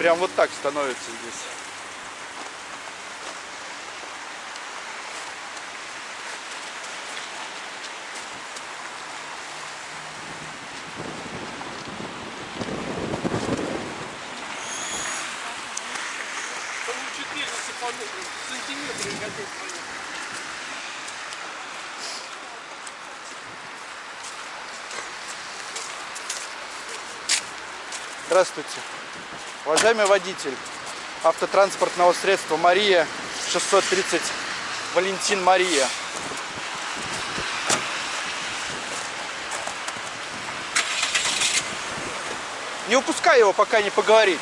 Прям вот так становится здесь. Там 14 сантиметров готов понять. Здравствуйте. Уважаемый водитель автотранспортного средства Мария 630 Валентин Мария. Не упускай его, пока не поговорит.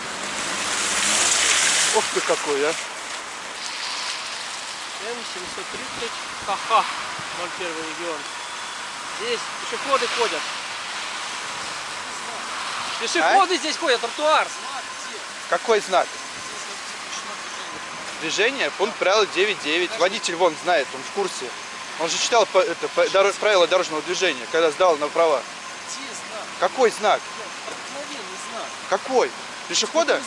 Ох ты какой, а. М730 ХХ 01 регион. Здесь пешеходы ходят. Пешеходы здесь ходят, тротуар. Какой знак? Движение, пункт правила 9.9. Водитель вон знает, он в курсе. Он же читал по- это, по- доро- правила дорожного движения, когда сдал на права. Где знак? Какой знак? Обыкновенный знак. Какой? Пешехода?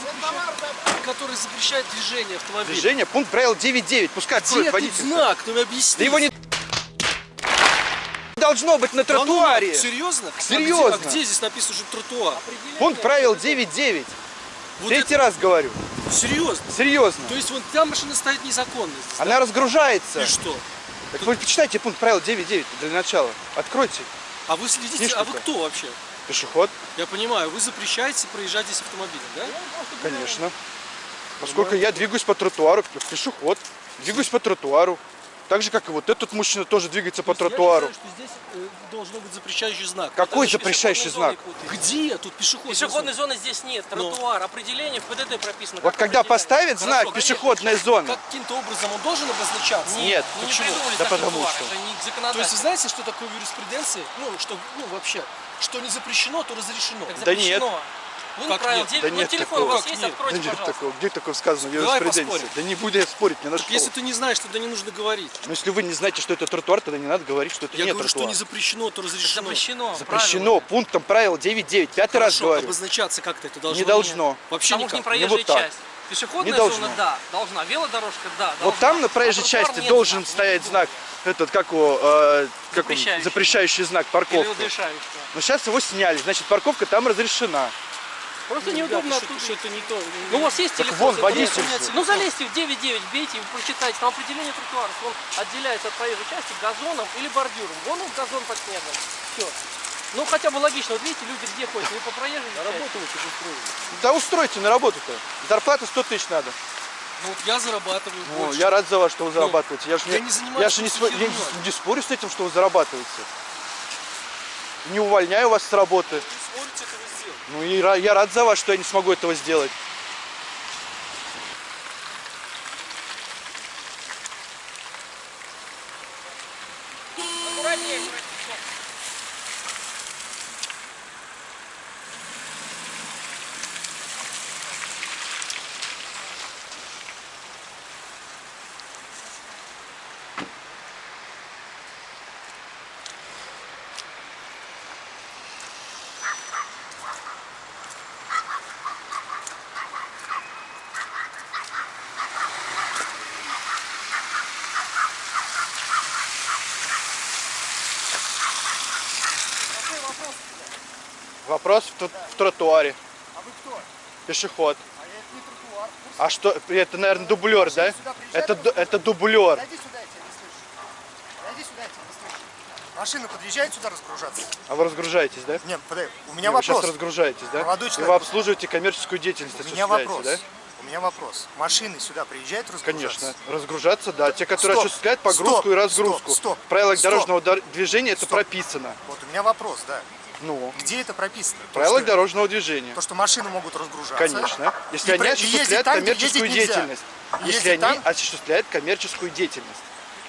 Который запрещает движение автомобиля. Движение, пункт правила 9.9. Пускай откроет водитель. знак? Ты мне объясни. Да его не должно быть на Да ну, тротуаре. серьезно? А Серьезно. где- А где, здесь написано, что тротуар? Пункт правил 9.9. Вот Третий раз говорю. это- Серьезно? Серьезно. То есть вон там машина стоит незаконно. здесь, Она разгружается. да? И что? Так вы почитайте пункт правил 9.9 для начала. Откройте. А вы следите, Книжку а вы -то. кто вообще? Пешеход, Я понимаю, вы запрещаете проезжать здесь автомобилем, да? конечно. Поскольку я двигаюсь по тротуару, пешеход, двигаюсь по тротуару. Так же, как и вот этот мужчина тоже двигается по тротуару. Я считаю, что здесь э, должен быть запрещающий знак. Какой еще запрещающий знак? Где? Тут пешеходная Пешеходной зона. зоны здесь нет. Ну. Тротуар, определение в ПДД прописано. Вот как когда поставят Хорошо, знак пешеходная зона, Каким-то образом он должен обозначаться? Нет. Ну, не Почему? придумали Да потому что. Не То есть вы знаете, что такое в юриспруденции? Ну, что, ну, вообще, что не запрещено, то разрешено. Так Да нет. Пункт Как правил нет? 9. Да Вот нет телефон такого. у вас Как есть, нет? да откройте, нет пожалуйста. такого, где такое сказано в Давай. Да не буду я спорить, не на Так что. если ты не знаешь, тогда не нужно говорить. Но если вы не знаете, что это тротуар, тогда не надо говорить, что это Я не говорю, что тротуар. не запрещено, то разрешено. Запрещено. Запрещено правильно. пунктом правил 9.9. Пятый раз Хорошо, говорю. обозначаться как-то это должно? Не должно. Вообще Потому что не никак. проезжая вот так. часть. Пешеходная Не должно. зона, да, должна. Велодорожка, да, Вот должна. там на проезжей А части нет должен знака. стоять знак, этот, как его, э, как он, Запрещающий. запрещающий знак, парковка. Но сейчас его сняли, значит парковка там разрешена. Просто Ребята, неудобно оттуда. Что-то не то. Ну, у вас есть телефон? вон, водитель. Ну, залезьте в 9.9, бейте и прочитайте. Там определение тротуара. Он отделяется от проезжей части газоном или бордюром. Вон он газон под снегом. Все. Ну, хотя бы логично. Вот видите, люди где ходят? Не по проезжей На части. работу вы что устроили? Да устройте на работу-то. Зарплата 100 тысяч надо. Ну, вот я зарабатываю Ну, больше. я рад за вас, что вы зарабатываете. Я же я не, не я занимаюсь же не, спо- я не- не спорю с этим, что вы зарабатываете. Не увольняю вас с работы. Вы сможете этого Ну и я рад за вас, что я не смогу этого сделать. Аккуратнее, аккуратнее. Вопрос в, в тротуаре. А вы кто? Пешеход. А я это не тротуар. А что, это, наверное, дублер, да? Это, это дублер. Зайди сюда, я тебя не слышу. Зайди сюда, я тебя не слышу. Машина подъезжает сюда разгружаться? А вы разгружаетесь, да? Нет, подай. У меня Вы сейчас вопрос. разгружаетесь, да? Молодой И человек. вы обслуживаете коммерческую деятельность, У меня вопрос. да? У меня вопрос. Машины сюда приезжают разгружаться? Конечно. Разгружаться, да. Те, которые Стоп, осуществляют погрузку стоп, и разгрузку. стоп, стоп, В правилах стоп. дорожного дор- движения это Стоп. прописано. Вот у меня вопрос, да. Ну, Где это прописано? То, правилах что- дорожного движения. То, что машины могут разгружаться. Конечно. Если И они осуществляют там, коммерческую нельзя. деятельность. Если ездить они там- осуществляют коммерческую деятельность.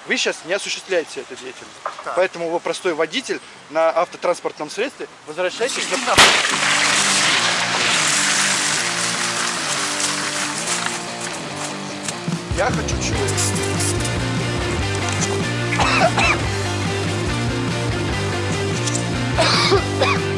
Вы сейчас не осуществляете эту деятельность. Так. Поэтому вы простой водитель на автотранспортном средстве. Возвращайтесь на... Я хочу чего? Ha!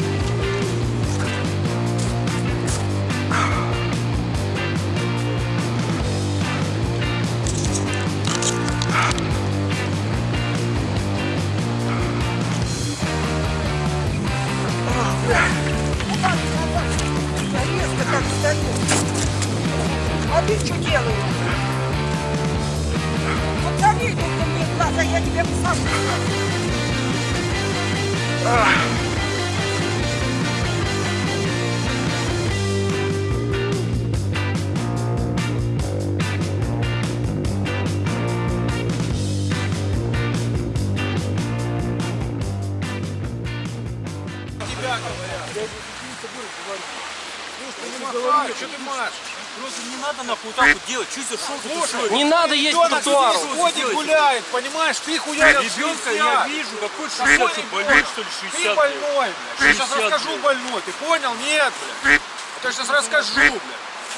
Что ты машешь? Просто не надо нахуй так вот делать. Что за шел Слушай, Не надо ездить по тротуару. ходит, гуляет, понимаешь? Ты хуярил Ребенка я вижу, какой 60, что больной, что ли, 60? Ты больной, блядь. Я сейчас 60, расскажу больной. Ты понял? Нет, блядь. Я сейчас расскажу, блядь.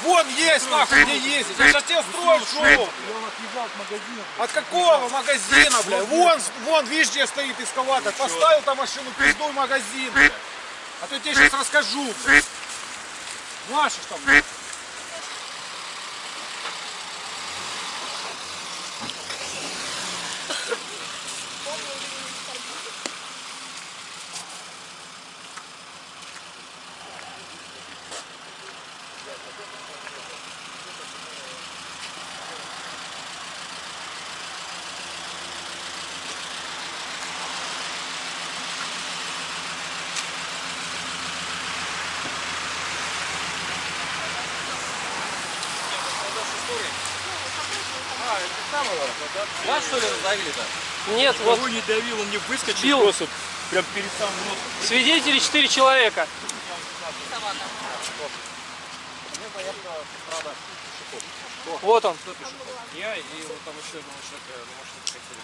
Вон есть, нахуй, где ездить. Я сейчас тебе устрою шоу. От какого магазина, блядь? Вон, вон, видишь, где стоит эскаватор. Поставил там машину, пиздуй магазин, блядь. А то я тебе сейчас расскажу, блядь. Não achas, Tom? Там, блядь. Вас что ли раздавили-то? Нет, вот Кого не давил, он не выскочил Бил. просто прям перед самым носом. свидетели 4 человека. Вот он. Я и вот там еще одного человека на машине хотели.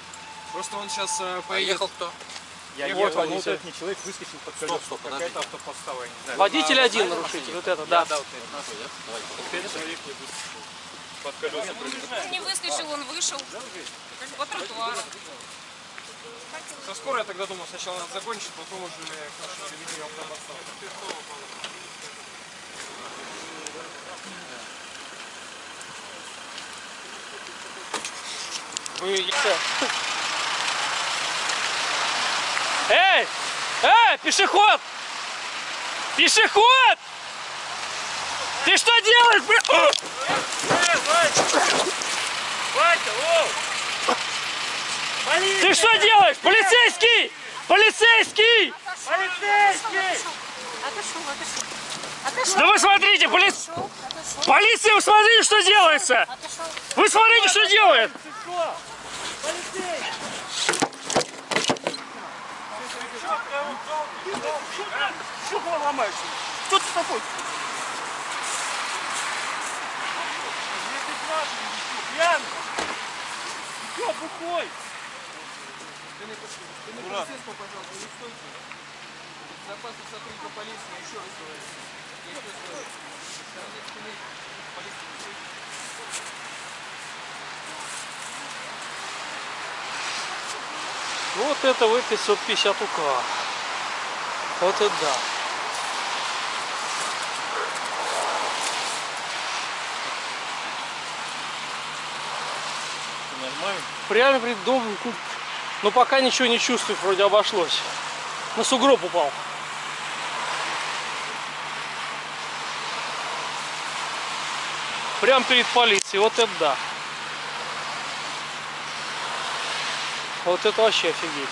Просто он сейчас поедет. кто? Я Вот ехал, но вот вот этот не человек выскочил под колесо. стоп, Какая-то автоподстава, я не знаю. Водитель один нарушитель, вот это, да. Да, вот это. Пять человек не выскочил. Под колеса. Не выскочил, он вышел по тротуару. Со скорой я тогда думал, сначала надо закончить, потом уже к нашему заведению автоподставы. Вы Эй! Эй, пешеход! Пешеход! Ты что делаешь, бля? Ты что делаешь? Полицейский! Полицейский! Отошел, отошел. Отошел, Да вы смотрите, поли... отошел. полиция, вы смотрите, что делается! Отошел. Вы смотрите, что делает! Что ты такой? Пьяный! Чё, бухой? Безопасность сотрудника полиции, еще раз говорю. Еще раз говорю. Полиции не стоит. Вот это вы 550 УК. Вот это да. Прямо перед домом. ну, Но пока ничего не чувствую, вроде обошлось. На сугроб упал. Прям перед полицией. Вот это да. Вот это вообще офигеть.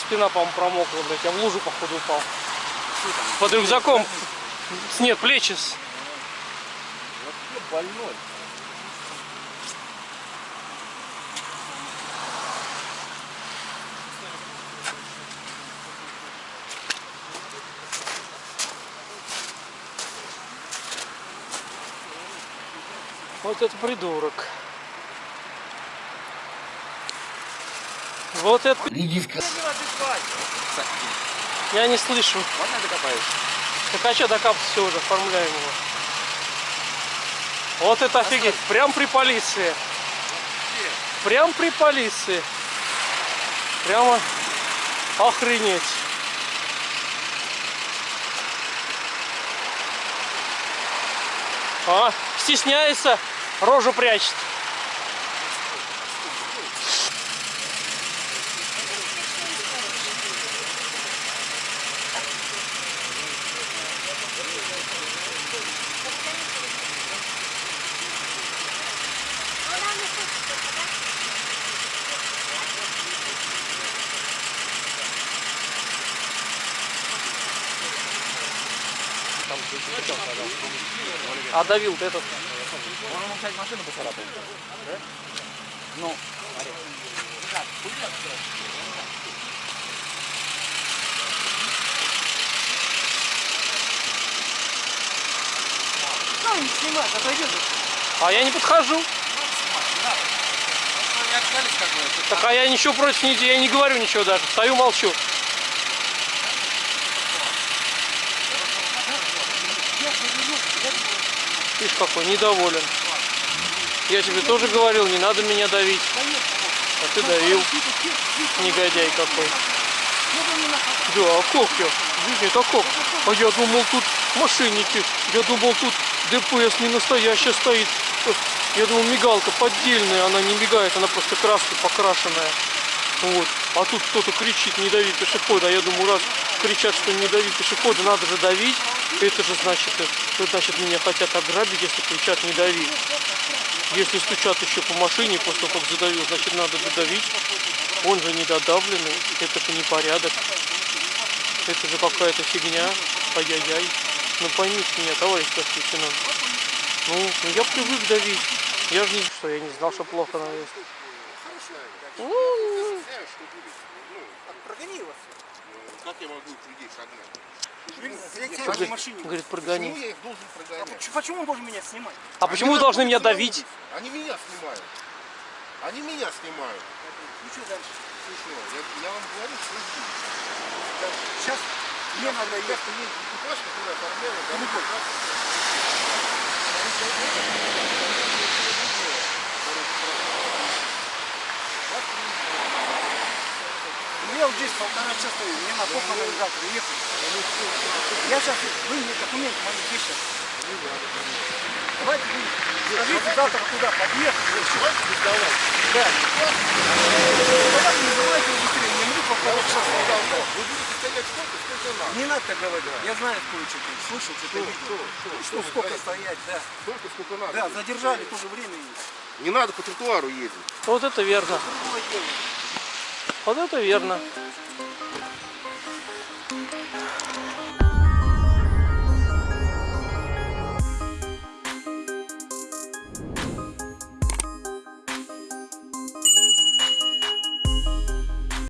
Спина, по-моему, промокла, блядь. Я в лужу, походу, упал. Под рюкзаком. Нет, плечи. с- Больной. Вот это придурок. Вот это... Я не слышу. Можно я докопаюсь? Так а что докапываться все уже, оформляем его. Вот это офигеть. Прям при полиции. Прям при полиции. Прямо охренеть. А, стесняется, рожу прячет. А давил этот? Кстати, машину поцарапал. Ну, Ну, не снимай, отойди. А я не подхожу. Так а я ничего против не я не говорю ничего даже. Стою, молчу. Видишь, какой недоволен. Я тебе тоже говорил, не надо меня давить. А ты давил. Негодяй какой. Да, а как я? Жизнь это как? А я думал тут мошенники. Я думал тут ДПС не настоящая стоит. Я думал мигалка поддельная, она не мигает, она просто краской покрашенная. Вот. А тут кто-то кричит, не дави пешехода. А я думаю, раз кричат, что не дави пешехода, надо же давить. Это же значит, это значит меня хотят ограбить, если кричат не дави. Если стучат еще по машине после того, как задавил, значит надо додавить. Он же недодавленный, это же непорядок. Это же какая-то фигня. Ай-яй-яй. Ну поймите меня, товарищ старший лейтенант. Ну, ну я привык давить. Я же не что, я не знал, что плохо навес. Прогони его. Как я могу людей согнать? Говорит, говорит, Почему прогони. я их должен прогонять? Ч- Почему он должен меня снимать? А почему вы должны меня давить? Они меня снимают. Они меня снимают. Ну что дальше? Смешно. Я, я вам говорю, что жду. Сейчас мне надо ехать. есть экипаж, который оформлял, да, Ну, как раз. Я вот здесь полтора часа стою, мне на похороны завтра ехать. Я сейчас, вы мне документы мои сейчас. Давайте вы скажите завтра куда подъехать. Да. Давайте называйте его быстрее, мне минут полтора часа. Вы будете стоять сколько? Сколько надо? Не надо так говорить. Я знаю, кое-что ты слышал, что ты видел. Что сколько стоять, да. Сколько, сколько надо? Да, задержали, тоже время есть. Не надо по тротуару ездить. Вот это верно. Вот это верно.